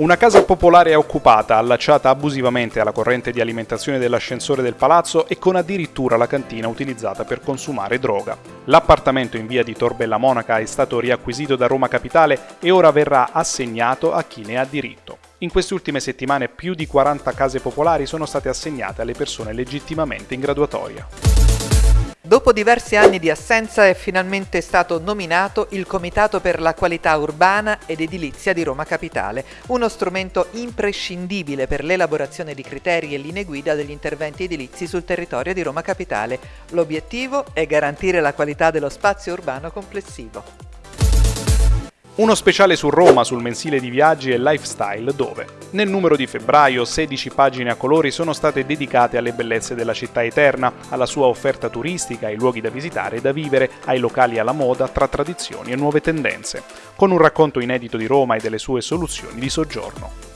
Una casa popolare è occupata, allacciata abusivamente alla corrente di alimentazione dell'ascensore del palazzo e con addirittura la cantina utilizzata per consumare droga. L'appartamento in via di Torbella Monaca è stato riacquisito da Roma Capitale e ora verrà assegnato a chi ne ha diritto. In queste ultime settimane più di 40 case popolari sono state assegnate alle persone legittimamente in graduatoria. Dopo diversi anni di assenza è finalmente stato nominato il Comitato per la qualità urbana ed edilizia di Roma Capitale, uno strumento imprescindibile per l'elaborazione di criteri e linee guida degli interventi edilizi sul territorio di Roma Capitale. L'obiettivo è garantire la qualità dello spazio urbano complessivo. Uno speciale su Roma sul mensile di viaggi e lifestyle dove, nel numero di febbraio, 16 pagine a colori sono state dedicate alle bellezze della città eterna, alla sua offerta turistica, ai luoghi da visitare e da vivere, ai locali alla moda tra tradizioni e nuove tendenze, con un racconto inedito di Roma e delle sue soluzioni di soggiorno.